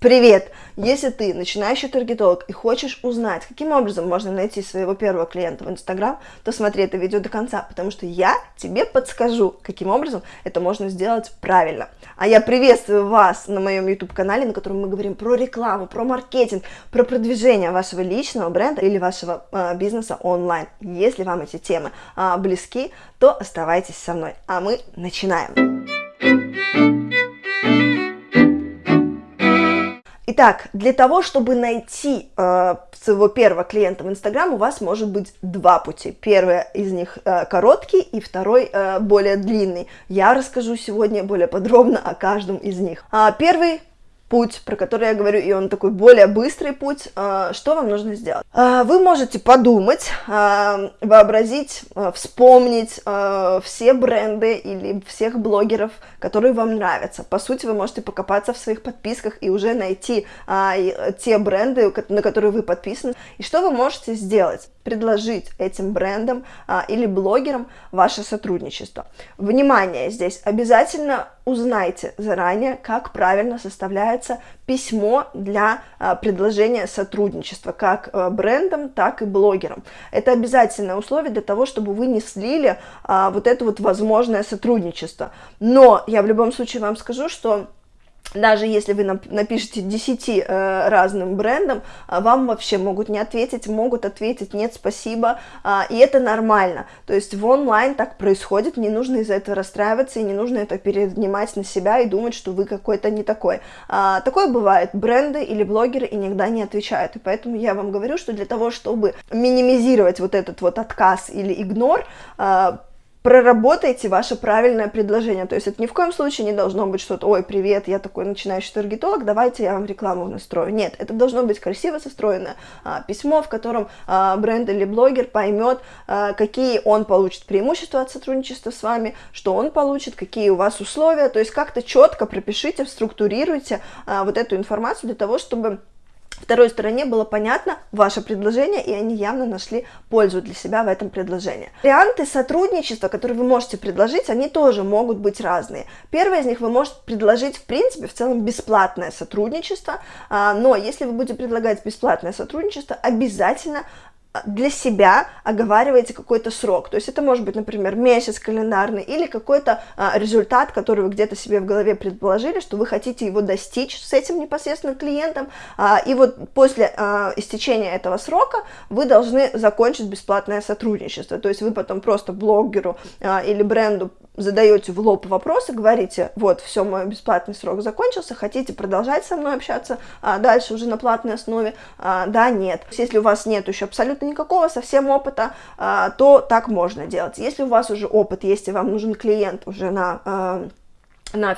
Привет! Если ты начинающий таргетолог и хочешь узнать, каким образом можно найти своего первого клиента в Инстаграм, то смотри это видео до конца, потому что я тебе подскажу, каким образом это можно сделать правильно. А я приветствую вас на моем YouTube-канале, на котором мы говорим про рекламу, про маркетинг, про продвижение вашего личного бренда или вашего э, бизнеса онлайн. Если вам эти темы э, близки, то оставайтесь со мной, а мы начинаем. Итак, для того, чтобы найти э, своего первого клиента в Инстаграм, у вас может быть два пути. Первый из них э, короткий, и второй э, более длинный. Я расскажу сегодня более подробно о каждом из них. А, первый путь, про который я говорю, и он такой более быстрый путь, а, что вам нужно сделать? А, вы можете подумать, а, вообразить, вспомнить все бренды или всех блогеров, которые вам нравятся. По сути, вы можете покопаться в своих подписках и уже найти те бренды, на которые вы подписаны. И что вы можете сделать? Предложить этим брендам или блогерам ваше сотрудничество. Внимание здесь, обязательно узнайте заранее, как правильно составляется письмо для а, предложения сотрудничества, как а, брендам, так и блогерам. Это обязательное условие для того, чтобы вы не слили а, вот это вот возможное сотрудничество. Но я в любом случае вам скажу, что даже если вы напишете 10 э, разным брендам, а, вам вообще могут не ответить, могут ответить нет, спасибо, э, и это нормально. То есть в онлайн так происходит, не нужно из-за этого расстраиваться, и не нужно это перенимать на себя и думать, что вы какой-то не такой. Э, такое бывает, бренды или блогеры иногда не отвечают, и поэтому я вам говорю, что для того, чтобы минимизировать вот этот вот отказ или игнор, проработайте ваше правильное предложение. То есть это ни в коем случае не должно быть что-то, ой, привет, я такой начинающий таргетолог, давайте я вам рекламу настрою. Нет, это должно быть красиво состроенное а, письмо, в котором а, бренд или блогер поймет, а, какие он получит преимущества от сотрудничества с вами, что он получит, какие у вас условия. То есть как-то четко пропишите, структурируйте а, вот эту информацию для того, чтобы второй стороне было понятно ваше предложение, и они явно нашли пользу для себя в этом предложении. Варианты сотрудничества, которые вы можете предложить, они тоже могут быть разные. Первый из них вы можете предложить, в принципе, в целом бесплатное сотрудничество, а, но если вы будете предлагать бесплатное сотрудничество, обязательно для себя оговариваете какой-то срок. То есть это может быть, например, месяц календарный или какой-то а, результат, который вы где-то себе в голове предположили, что вы хотите его достичь с этим непосредственно клиентом. А, и вот после а, истечения этого срока вы должны закончить бесплатное сотрудничество. То есть вы потом просто блогеру а, или бренду задаете в лоб вопросы, говорите, вот, все, мой бесплатный срок закончился, хотите продолжать со мной общаться а дальше уже на платной основе? А, да, нет. Если у вас нет еще абсолютно никакого совсем опыта, а, то так можно делать. Если у вас уже опыт есть и вам нужен клиент уже на... А, на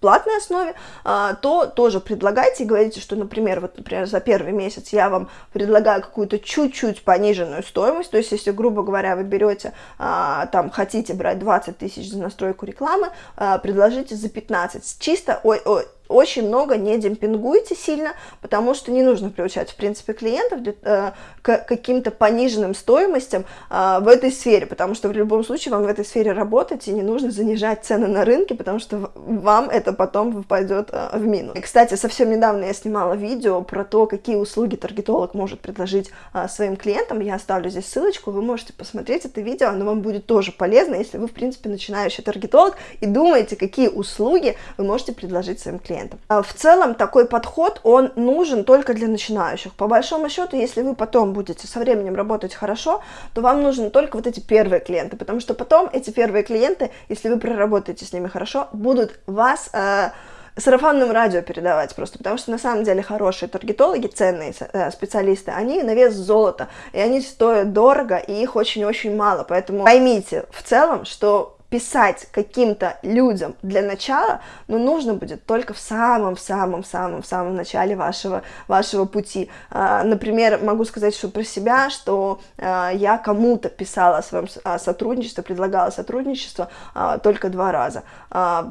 платной основе, а, то тоже предлагайте и говорите, что, например, вот, например, за первый месяц я вам предлагаю какую-то чуть-чуть пониженную стоимость, то есть, если, грубо говоря, вы берете, а, там, хотите брать 20 тысяч за настройку рекламы, а, предложите за 15, чисто, ой, ой, очень много не демпингуйте сильно, потому что не нужно приучать, в принципе, клиентов э, к каким-то пониженным стоимостям э, в этой сфере, потому что в любом случае вам в этой сфере работать, и не нужно занижать цены на рынке, потому что вам это потом пойдет э, в минус. И, кстати, совсем недавно я снимала видео про то, какие услуги таргетолог может предложить э, своим клиентам, я оставлю здесь ссылочку, вы можете посмотреть это видео, оно вам будет тоже полезно, если вы, в принципе, начинающий таргетолог и думаете, какие услуги вы можете предложить своим клиентам клиентам. А в целом такой подход, он нужен только для начинающих. По большому счету, если вы потом будете со временем работать хорошо, то вам нужны только вот эти первые клиенты, потому что потом эти первые клиенты, если вы проработаете с ними хорошо, будут вас... Э, сарафанным радио передавать просто, потому что на самом деле хорошие таргетологи, ценные э, специалисты, они на вес золота, и они стоят дорого, и их очень-очень мало, поэтому поймите в целом, что писать каким-то людям для начала, но нужно будет только в самом-самом-самом-самом начале вашего, вашего пути. А, например, могу сказать, что про себя, что а, я кому-то писала о своем сотрудничестве, предлагала сотрудничество а, только два раза.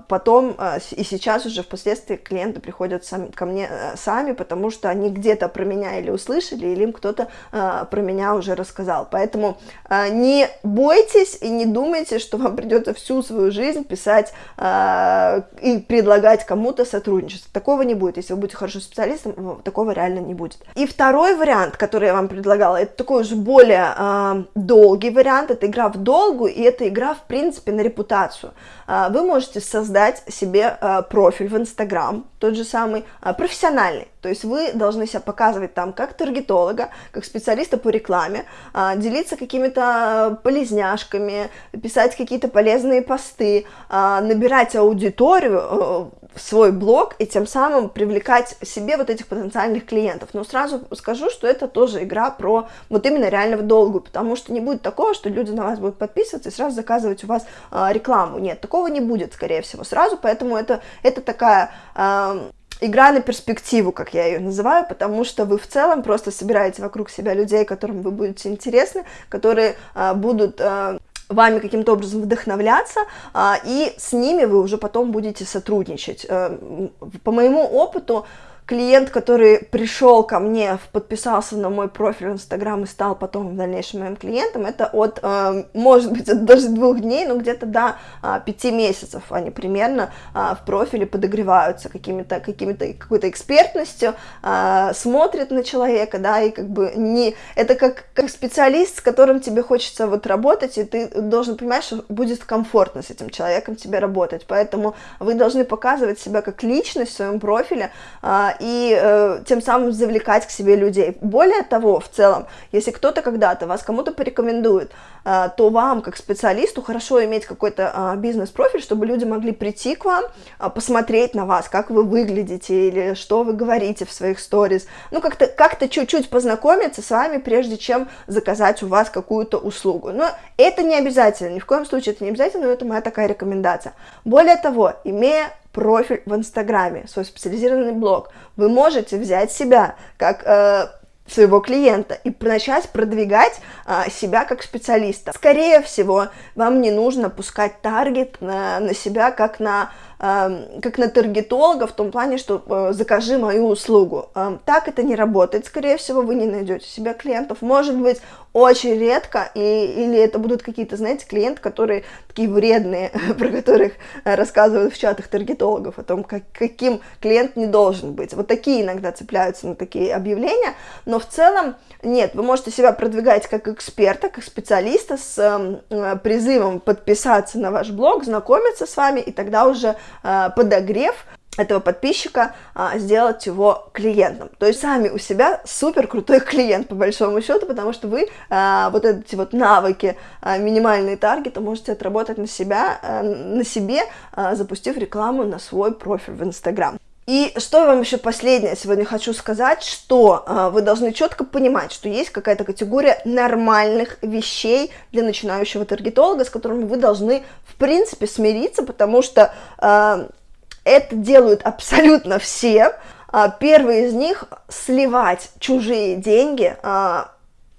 Потом и сейчас уже впоследствии клиенты приходят сами, ко мне э, сами, потому что они где-то про меня или услышали, или им кто-то про меня уже рассказал. Поэтому не бойтесь и не думайте, что вам придется придется всю свою жизнь писать э, и предлагать кому-то сотрудничество. Такого не будет. Если вы будете хорошим специалистом, такого реально не будет. И второй вариант, который я вам предлагала, это такой уже более э, долгий вариант. Это игра в долгу, и это игра, в принципе, на репутацию. Э, вы можете создать себе э, профиль в Инстаграм, тот же самый, э, профессиональный. То есть вы должны себя показывать там как таргетолога, как специалиста по рекламе, э, делиться какими-то полезняшками, писать какие-то полезные посты, э, набирать аудиторию э, свой блог и тем самым привлекать себе вот этих потенциальных клиентов. Но сразу скажу, что это тоже игра про вот именно реального долгу, потому что не будет такого, что люди на вас будут подписываться и сразу заказывать у вас э, рекламу. Нет, такого не будет, скорее всего, сразу, поэтому это, это такая... Э, игра на перспективу, как я ее называю, потому что вы в целом просто собираете вокруг себя людей, которым вы будете интересны, которые а, будут вами каким-то образом вдохновляться, а, и с ними вы уже потом будете сотрудничать. А, по моему опыту, клиент, который пришел ко мне, подписался на мой профиль в Инстаграм и стал потом в дальнейшем моим клиентом, это от, э, может быть, от даже двух дней, но где-то до э, пяти месяцев они примерно э, в профиле подогреваются какими-то, какими-то, какой-то экспертностью, э, смотрят на человека, да, и как бы не... Это как, как специалист, с которым тебе хочется вот работать, и ты должен понимать, что будет комфортно с этим человеком тебе работать, поэтому вы должны показывать себя как личность в своем профиле, и э, тем самым завлекать к себе людей. Более того, в целом, если кто-то когда-то вас кому-то порекомендует, э, то вам, как специалисту, хорошо иметь какой-то э, бизнес-профиль, чтобы люди могли прийти к вам, э, посмотреть на вас, как вы выглядите или что вы говорите в своих сторис, ну, как-то как чуть-чуть познакомиться с вами, прежде чем заказать у вас какую-то услугу. Но это не обязательно, ни в коем случае это не обязательно, но это моя такая рекомендация. Более того, имея профиль в Инстаграме, свой специализированный блог, вы можете взять себя как э, своего клиента и начать продвигать а, себя как специалиста. Скорее всего, вам не нужно пускать таргет на, на себя как на как на таргетолога в том плане, что э, закажи мою услугу. Так это не работает, скорее всего, вы не найдете себе клиентов. Может быть, очень редко, и, или это будут какие-то, знаете, клиенты, которые такие вредные, про которых э, рассказывают в чатах таргетологов, о том, как, каким клиент не должен быть. Вот такие иногда цепляются на такие объявления, но в целом нет, вы можете себя продвигать как эксперта, как специалиста с э, призывом подписаться на ваш блог, знакомиться с вами, и тогда уже подогрев этого подписчика а, сделать его клиентом. То есть сами у себя супер крутой клиент по большому счету, потому что вы а, вот эти вот навыки минимальные таргеты можете отработать на себя, на себе, запустив рекламу на свой профиль в Инстаграм. И что я вам еще последнее сегодня хочу сказать, что э, вы должны четко понимать, что есть какая-то категория нормальных вещей для начинающего таргетолога, с которыми вы должны, в принципе, смириться, потому что э, это делают абсолютно все. А, первый из них – сливать чужие деньги а,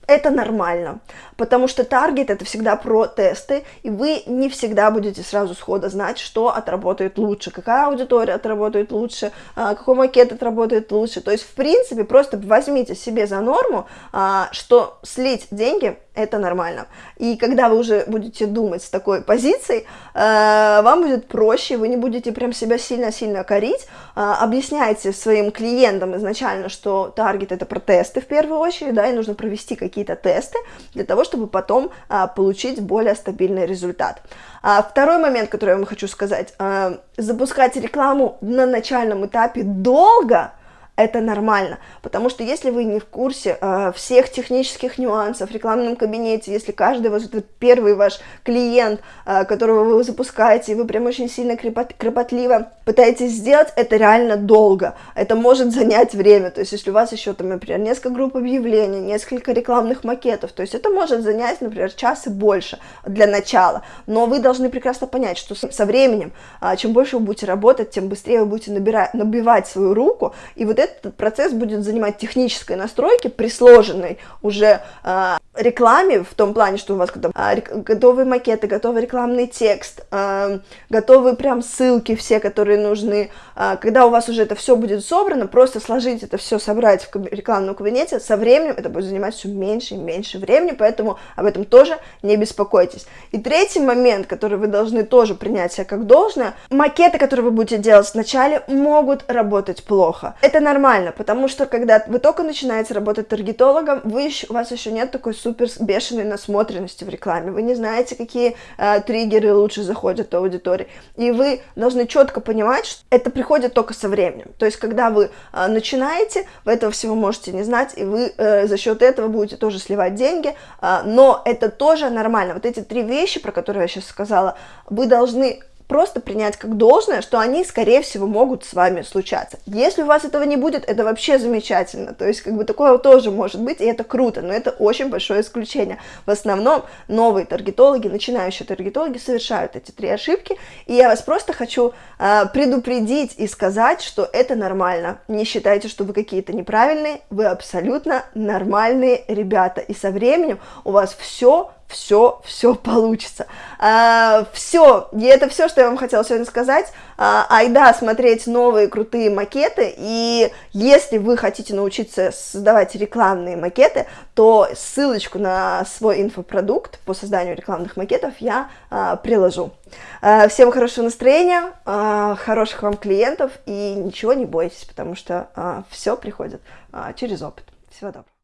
это нормально, потому что таргет это всегда про тесты, и вы не всегда будете сразу схода знать, что отработает лучше, какая аудитория отработает лучше, а, какой макет отработает лучше. То есть, в принципе, просто возьмите себе за норму, а, что слить деньги это нормально. И когда вы уже будете думать с такой позицией, а, вам будет проще, вы не будете прям себя сильно-сильно корить, объясняйте своим клиентам изначально, что таргет это про тесты в первую очередь, да, и нужно провести какие какие-то тесты для того, чтобы потом а, получить более стабильный результат. А, второй момент, который я вам хочу сказать, а, запускать рекламу на начальном этапе долго – это нормально, потому что если вы не в курсе э, всех технических нюансов в рекламном кабинете, если каждый ваш это первый ваш клиент, э, которого вы запускаете, и вы прям очень сильно крепот, кропотливо пытаетесь сделать, это реально долго, это может занять время, то есть если у вас еще там, например, несколько групп объявлений, несколько рекламных макетов, то есть это может занять, например, час и больше для начала, но вы должны прекрасно понять, что со временем, э, чем больше вы будете работать, тем быстрее вы будете набирать, набивать свою руку, и вот это этот процесс будет занимать технической настройки при сложенной уже э, рекламе, в том плане, что у вас там, а, готовые макеты, готовый рекламный текст, а, готовые прям ссылки все, которые нужны. А, когда у вас уже это все будет собрано, просто сложить это все, собрать в рекламном кабинете, со временем это будет занимать все меньше и меньше времени, поэтому об этом тоже не беспокойтесь. И третий момент, который вы должны тоже принять себя как должное, макеты, которые вы будете делать вначале, могут работать плохо. Это нормально, потому что когда вы только начинаете работать таргетологом, вы еще, у вас еще нет такой супер бешеной насмотренности в рекламе, вы не знаете, какие э, триггеры лучше заходят у аудитории, и вы должны четко понимать, что это приходит только со временем. То есть, когда вы э, начинаете, вы этого всего можете не знать, и вы э, за счет этого будете тоже сливать деньги, э, но это тоже нормально. Вот эти три вещи, про которые я сейчас сказала, вы должны просто принять как должное, что они, скорее всего, могут с вами случаться. Если у вас этого не будет, это вообще замечательно. То есть, как бы такое тоже может быть, и это круто, но это очень большое исключение. В основном новые таргетологи, начинающие таргетологи совершают эти три ошибки, и я вас просто хочу э, предупредить и сказать, что это нормально. Не считайте, что вы какие-то неправильные, вы абсолютно нормальные ребята, и со временем у вас все все, все получится. А, все, и это все, что я вам хотела сегодня сказать. А, айда смотреть новые крутые макеты, и если вы хотите научиться создавать рекламные макеты, то ссылочку на свой инфопродукт по созданию рекламных макетов я а, приложу. А, всем хорошего настроения, а, хороших вам клиентов, и ничего не бойтесь, потому что а, все приходит а, через опыт. Всего доброго.